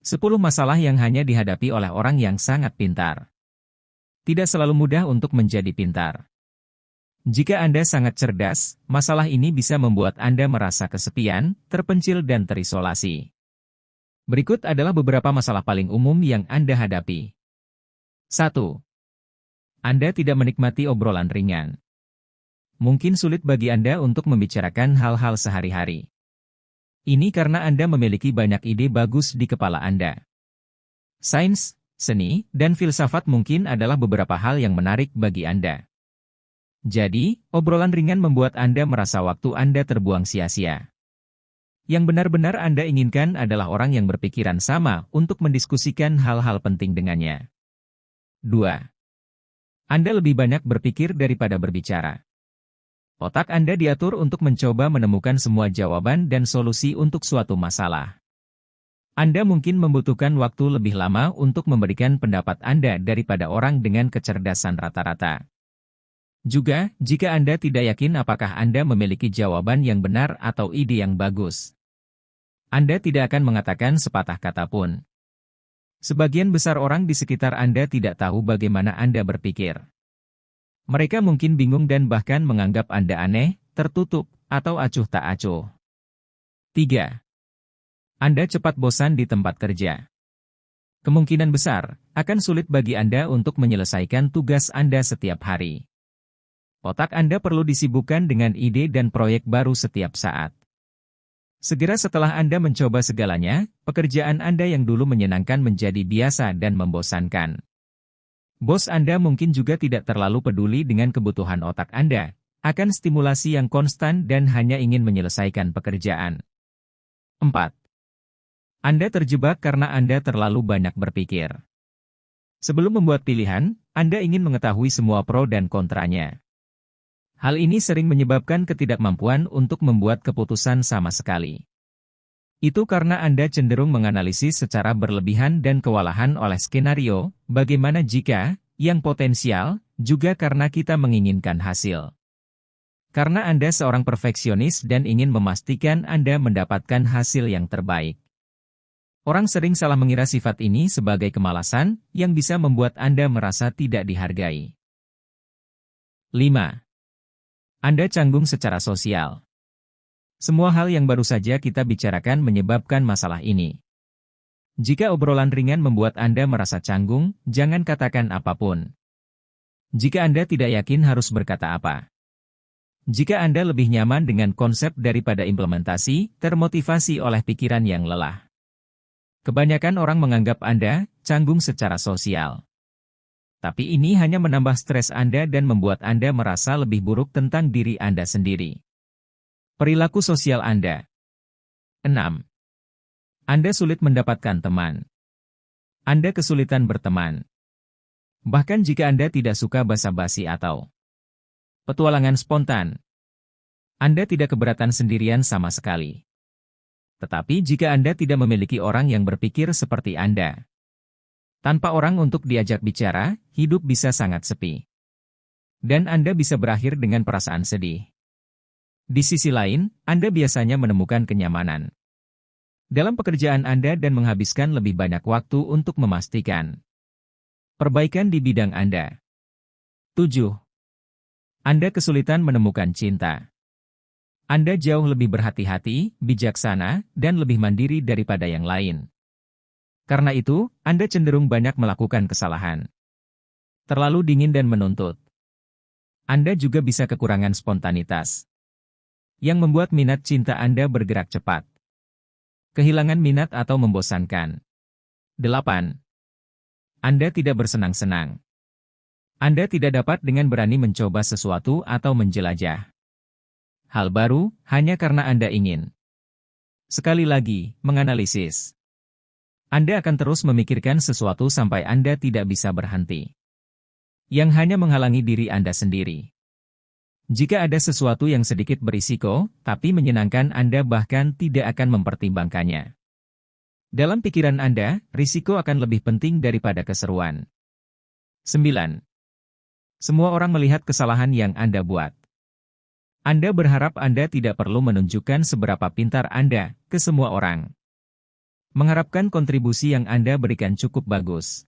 10 masalah yang hanya dihadapi oleh orang yang sangat pintar. Tidak selalu mudah untuk menjadi pintar. Jika Anda sangat cerdas, masalah ini bisa membuat Anda merasa kesepian, terpencil dan terisolasi. Berikut adalah beberapa masalah paling umum yang Anda hadapi. 1. Anda tidak menikmati obrolan ringan. Mungkin sulit bagi Anda untuk membicarakan hal-hal sehari-hari. Ini karena Anda memiliki banyak ide bagus di kepala Anda. Sains, seni, dan filsafat mungkin adalah beberapa hal yang menarik bagi Anda. Jadi, obrolan ringan membuat Anda merasa waktu Anda terbuang sia-sia. Yang benar-benar Anda inginkan adalah orang yang berpikiran sama untuk mendiskusikan hal-hal penting dengannya. 2. Anda lebih banyak berpikir daripada berbicara. Otak Anda diatur untuk mencoba menemukan semua jawaban dan solusi untuk suatu masalah. Anda mungkin membutuhkan waktu lebih lama untuk memberikan pendapat Anda daripada orang dengan kecerdasan rata-rata. Juga, jika Anda tidak yakin apakah Anda memiliki jawaban yang benar atau ide yang bagus, Anda tidak akan mengatakan sepatah kata pun. Sebagian besar orang di sekitar Anda tidak tahu bagaimana Anda berpikir. Mereka mungkin bingung dan bahkan menganggap Anda aneh, tertutup, atau acuh tak acuh. 3. Anda cepat bosan di tempat kerja. Kemungkinan besar, akan sulit bagi Anda untuk menyelesaikan tugas Anda setiap hari. Otak Anda perlu disibukkan dengan ide dan proyek baru setiap saat. Segera setelah Anda mencoba segalanya, pekerjaan Anda yang dulu menyenangkan menjadi biasa dan membosankan. Bos Anda mungkin juga tidak terlalu peduli dengan kebutuhan otak Anda, akan stimulasi yang konstan dan hanya ingin menyelesaikan pekerjaan. 4. Anda terjebak karena Anda terlalu banyak berpikir. Sebelum membuat pilihan, Anda ingin mengetahui semua pro dan kontranya. Hal ini sering menyebabkan ketidakmampuan untuk membuat keputusan sama sekali. Itu karena Anda cenderung menganalisis secara berlebihan dan kewalahan oleh skenario, bagaimana jika, yang potensial, juga karena kita menginginkan hasil. Karena Anda seorang perfeksionis dan ingin memastikan Anda mendapatkan hasil yang terbaik. Orang sering salah mengira sifat ini sebagai kemalasan, yang bisa membuat Anda merasa tidak dihargai. 5. Anda canggung secara sosial. Semua hal yang baru saja kita bicarakan menyebabkan masalah ini. Jika obrolan ringan membuat Anda merasa canggung, jangan katakan apa pun. Jika Anda tidak yakin harus berkata apa. Jika Anda lebih nyaman dengan konsep daripada implementasi, termotivasi oleh pikiran yang lelah. Kebanyakan orang menganggap Anda canggung secara sosial. Tapi ini hanya menambah stres Anda dan membuat Anda merasa lebih buruk tentang diri Anda sendiri. Perilaku sosial Anda 6. Anda sulit mendapatkan teman. Anda kesulitan berteman. Bahkan jika Anda tidak suka basa-basi atau petualangan spontan, Anda tidak keberatan sendirian sama sekali. Tetapi jika Anda tidak memiliki orang yang berpikir seperti Anda, tanpa orang untuk diajak bicara, hidup bisa sangat sepi. Dan Anda bisa berakhir dengan perasaan sedih. Di sisi lain, Anda biasanya menemukan kenyamanan dalam pekerjaan Anda dan menghabiskan lebih banyak waktu untuk memastikan perbaikan di bidang Anda. 7. Anda kesulitan menemukan cinta. Anda jauh lebih berhati-hati, bijaksana, dan lebih mandiri daripada yang lain. Karena itu, Anda cenderung banyak melakukan kesalahan. Terlalu dingin dan menuntut. Anda juga bisa kekurangan spontanitas yang membuat minat cinta Anda bergerak cepat. Kehilangan minat atau membosankan. 8. Anda tidak bersenang-senang. Anda tidak dapat dengan berani mencoba sesuatu atau menjelajah. Hal baru, hanya karena Anda ingin. Sekali lagi, menganalisis. Anda akan terus memikirkan sesuatu sampai Anda tidak bisa berhenti. Yang hanya menghalangi diri Anda sendiri. Jika ada sesuatu yang sedikit berisiko, tapi menyenangkan Anda bahkan tidak akan mempertimbangkannya. Dalam pikiran Anda, risiko akan lebih penting daripada keseruan. 9. Semua orang melihat kesalahan yang Anda buat. Anda berharap Anda tidak perlu menunjukkan seberapa pintar Anda ke semua orang. Mengharapkan kontribusi yang Anda berikan cukup bagus.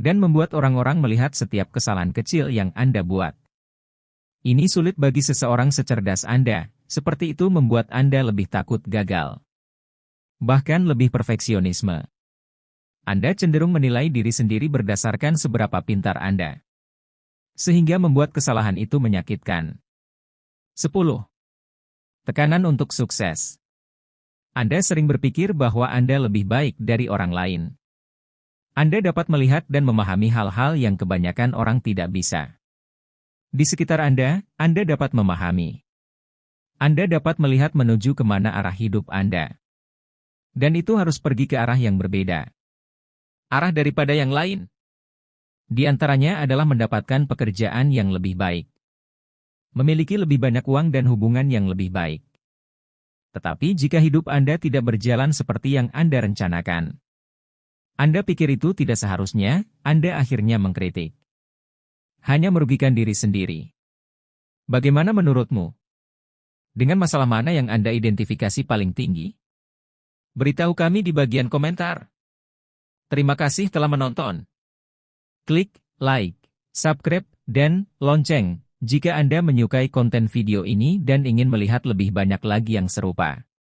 Dan membuat orang-orang melihat setiap kesalahan kecil yang Anda buat. Ini sulit bagi seseorang secerdas Anda, seperti itu membuat Anda lebih takut gagal. Bahkan lebih perfeksionisme. Anda cenderung menilai diri sendiri berdasarkan seberapa pintar Anda. Sehingga membuat kesalahan itu menyakitkan. 10. Tekanan untuk sukses. Anda sering berpikir bahwa Anda lebih baik dari orang lain. Anda dapat melihat dan memahami hal-hal yang kebanyakan orang tidak bisa. Di sekitar Anda, Anda dapat memahami. Anda dapat melihat menuju ke mana arah hidup Anda. Dan itu harus pergi ke arah yang berbeda. Arah daripada yang lain. Di antaranya adalah mendapatkan pekerjaan yang lebih baik. Memiliki lebih banyak uang dan hubungan yang lebih baik. Tetapi jika hidup Anda tidak berjalan seperti yang Anda rencanakan, Anda pikir itu tidak seharusnya, Anda akhirnya mengkritik. Hanya merugikan diri sendiri. Bagaimana menurutmu? Dengan masalah mana yang Anda identifikasi paling tinggi? Beritahu kami di bagian komentar. Terima kasih telah menonton. Klik like, subscribe, dan lonceng jika Anda menyukai konten video ini dan ingin melihat lebih banyak lagi yang serupa.